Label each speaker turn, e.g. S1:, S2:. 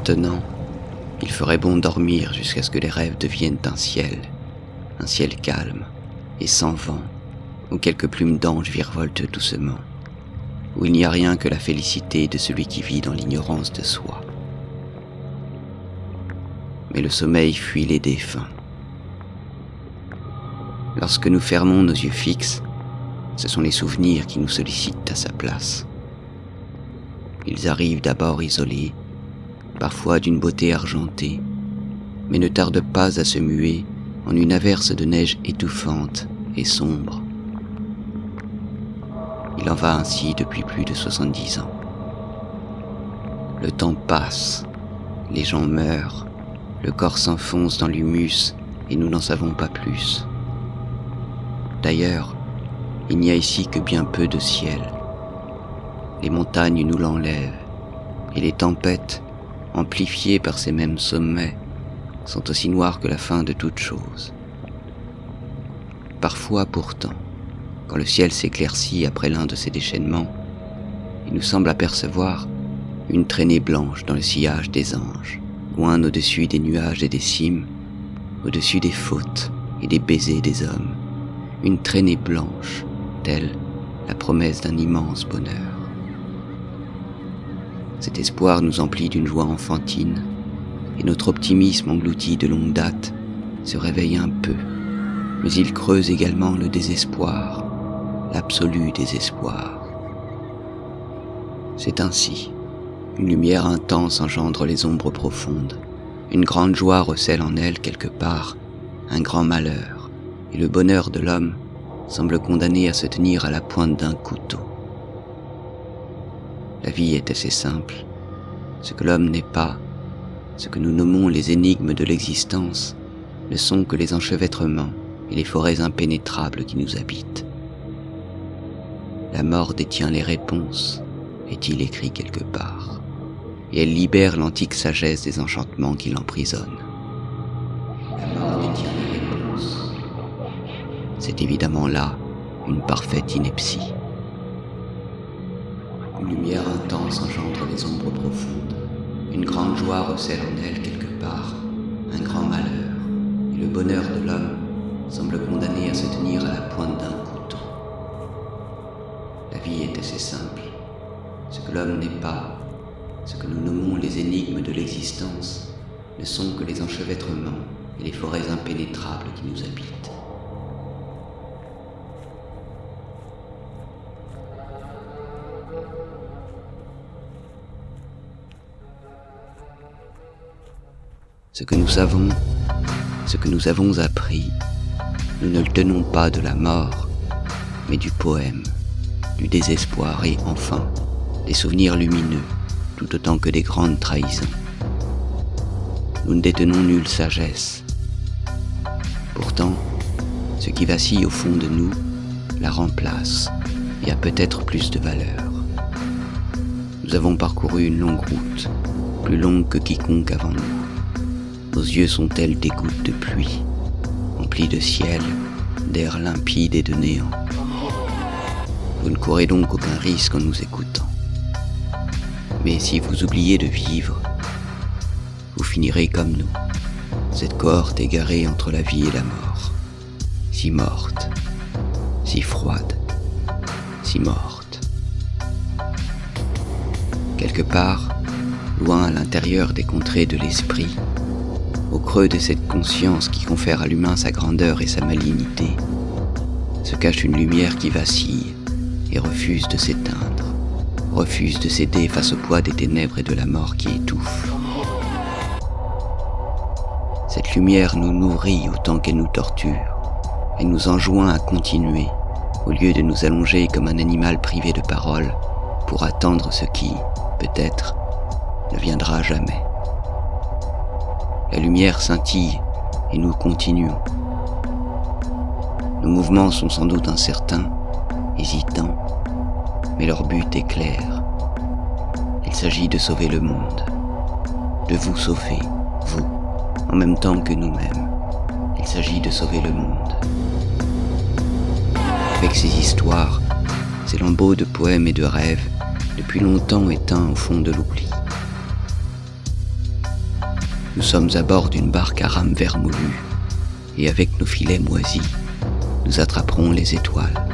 S1: Maintenant, il ferait bon dormir jusqu'à ce que les rêves deviennent un ciel, un ciel calme et sans vent, où quelques plumes d'ange virevoltent doucement, où il n'y a rien que la félicité de celui qui vit dans l'ignorance de soi. Mais le sommeil fuit les défunts. Lorsque nous fermons nos yeux fixes, ce sont les souvenirs qui nous sollicitent à sa place. Ils arrivent d'abord isolés, parfois d'une beauté argentée, mais ne tardent pas à se muer en une averse de neige étouffante et sombre. Il en va ainsi depuis plus de 70 ans. Le temps passe, les gens meurent, le corps s'enfonce dans l'humus et nous n'en savons pas plus. D'ailleurs, il n'y a ici que bien peu de ciel. Les montagnes nous l'enlèvent, et les tempêtes, amplifiées par ces mêmes sommets, sont aussi noires que la fin de toute chose. Parfois pourtant, quand le ciel s'éclaircit après l'un de ces déchaînements, il nous semble apercevoir une traînée blanche dans le sillage des anges, loin au-dessus des nuages et des cimes, au-dessus des fautes et des baisers des hommes, une traînée blanche telle la promesse d'un immense bonheur. Cet espoir nous emplit d'une joie enfantine, et notre optimisme englouti de longue date se réveille un peu, mais il creuse également le désespoir, l'absolu désespoir. C'est ainsi, une lumière intense engendre les ombres profondes, une grande joie recèle en elle quelque part un grand malheur, et le bonheur de l'homme semble condamné à se tenir à la pointe d'un couteau. La vie est assez simple. Ce que l'homme n'est pas, ce que nous nommons les énigmes de l'existence, ne sont que les enchevêtrements et les forêts impénétrables qui nous habitent. La mort détient les réponses, est-il écrit quelque part, et elle libère l'antique sagesse des enchantements qui l'emprisonnent. La mort détient les réponses. C'est évidemment là une parfaite ineptie. Une lumière intense engendre les ombres profondes. Une grande joie recèle en elle quelque part un grand malheur. Et le bonheur de l'homme semble condamné à se tenir à la pointe d'un couteau. La vie est assez simple. Ce que l'homme n'est pas, ce que nous nommons les énigmes de l'existence, ne sont que les enchevêtrements et les forêts impénétrables qui nous habitent. Ce que nous savons, ce que nous avons appris, nous ne le tenons pas de la mort, mais du poème, du désespoir et enfin des souvenirs lumineux, tout autant que des grandes trahisons. Nous ne détenons nulle sagesse. Pourtant, ce qui vacille au fond de nous la remplace et a peut-être plus de valeur. Nous avons parcouru une longue route, plus longue que quiconque avant nous. Nos yeux sont tels des gouttes de pluie, emplis de ciel, d'air limpide et de néant? Vous ne courez donc aucun risque en nous écoutant. Mais si vous oubliez de vivre, vous finirez comme nous, cette cohorte égarée entre la vie et la mort, si morte, si froide, si morte. Quelque part, loin à l'intérieur des contrées de l'esprit, au creux de cette conscience qui confère à l'humain sa grandeur et sa malignité, se cache une lumière qui vacille et refuse de s'éteindre, refuse de céder face au poids des ténèbres et de la mort qui étouffe. Cette lumière nous nourrit autant qu'elle nous torture, et nous enjoint à continuer, au lieu de nous allonger comme un animal privé de parole pour attendre ce qui, peut-être, ne viendra jamais. La lumière scintille et nous continuons. Nos mouvements sont sans doute incertains, hésitants, mais leur but est clair. Il s'agit de sauver le monde, de vous sauver, vous, en même temps que nous-mêmes. Il s'agit de sauver le monde. Avec ces histoires, ces lambeaux de poèmes et de rêves, depuis longtemps éteints au fond de l'oubli. Nous sommes à bord d'une barque à rames vermoulues, et avec nos filets moisis, nous attraperons les étoiles.